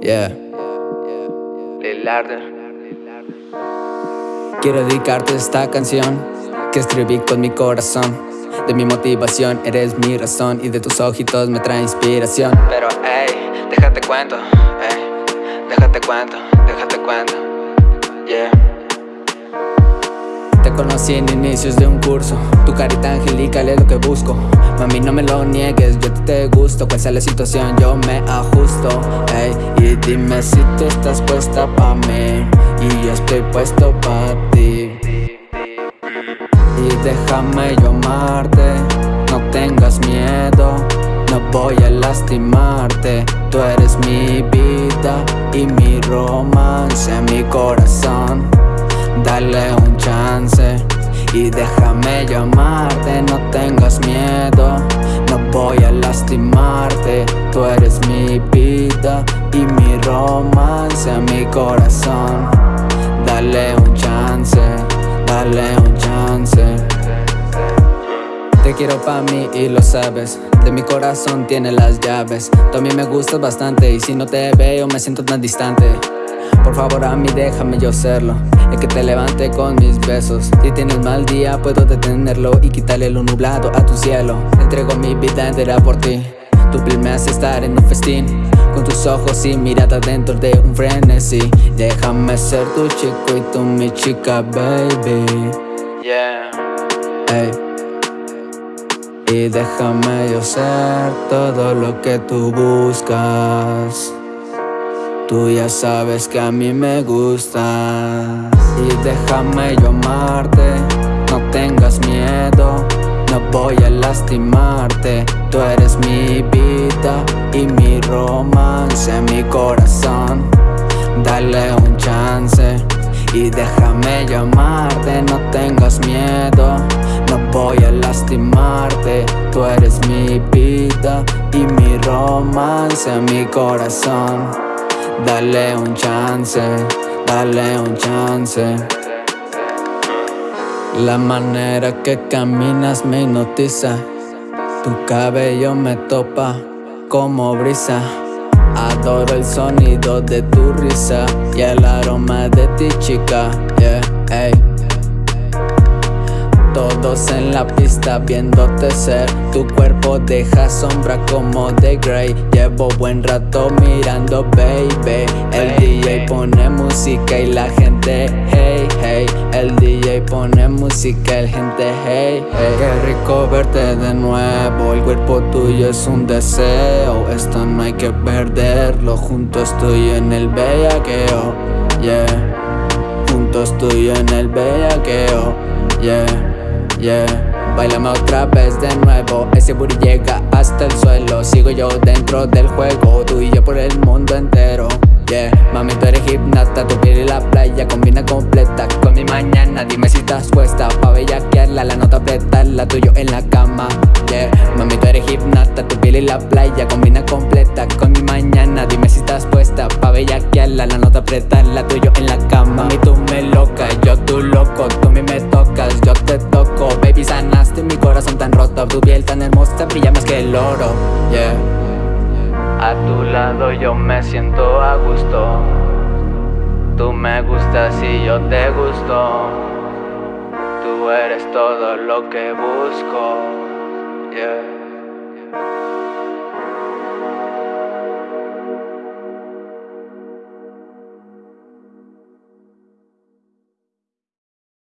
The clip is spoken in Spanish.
Yeah. Quiero dedicarte esta canción que escribí con mi corazón. De mi motivación eres mi razón y de tus ojitos me trae inspiración. Pero, hey, déjate cuento, hey, déjate cuento, déjate cuento, yeah. Conocí en inicios de un curso. Tu carita angelical es lo que busco. Mami no me lo niegues, yo te gusto. Cual sea la situación yo me ajusto hey, Y dime si tú estás puesta pa' mí. Y yo estoy puesto pa' ti. Y déjame yo amarte. No tengas miedo No voy a lastimarte. Tú eres mi vida y mi romance Mi corazón Dale un chance y déjame llamarte No tengas miedo, no voy a lastimarte. Tú eres mi vida y mi romance Mi corazón, dale un chance, dale un chance. Te quiero pa' mí y lo sabes De mi corazón tiene las llaves. Tú a mí me gustas bastante Y si no te veo me siento tan distante por favor a mí déjame yo serlo. El que te levante con mis besos. Si tienes mal día puedo detenerlo Y quitarle lo nublado a tu cielo. Entrego mi vida entera por ti. Tu piel me hace estar en un festín. Con tus ojos y mirada dentro de un frenesí. Déjame ser tu chico y tú mi chica baby. Yeah. Hey y déjame yo ser todo lo que tú buscas Tú ya sabes que a mí me gustas. Y déjame yo amarte No tengas miedo No voy a lastimarte. Tú eres mi vida y mi romance Mi corazón. Dale un chance Y déjame llamarte No tengas miedo No voy a lastimarte. Tú eres mi vida y mi romance Mi corazón Dale un chance, dale un chance. La manera que caminas me hipnotiza. Tu cabello me topa como brisa. Adoro el sonido de tu risa Y el aroma de ti chica, yeah, hey todos en la pista viéndote ser. Tu cuerpo deja sombra como de Grey. Llevo buen rato mirando baby. El DJ pone música y la gente hey hey. El DJ pone música y la gente hey hey. Qué rico verte de nuevo. El cuerpo tuyo es un deseo. Esto no hay que perderlo. Juntos estoy en el bellaqueo Yeah. Juntos estoy en el bellaqueo Yeah yeah. Bailame otra vez de nuevo. Ese booty llega hasta el suelo. Sigo yo dentro del juego. Tú y yo por el mundo entero. Yeah, mami tú eres gimnasta Tu piel y la playa. Combina completa Con mi mañana. Dime si estás puesta Pa' bellaquearla, la nota apretarla. Tuyo en la cama. Yeah, mami tú eres gimnasta Tu piel y la playa. Combina completa Con mi mañana. Dime si estás puesta Pa' bellaquearla, la nota apretarla. Tuyo en la cama. Mami tú me loca, yo tú loco. Tú a mí me tocas, yo te corazón tan roto. Tu piel tan hermosa brilla más que el oro. Yeah. A tu lado yo me siento a gusto. Tú me gustas y yo te gusto. Tú eres todo lo que busco. Yeah.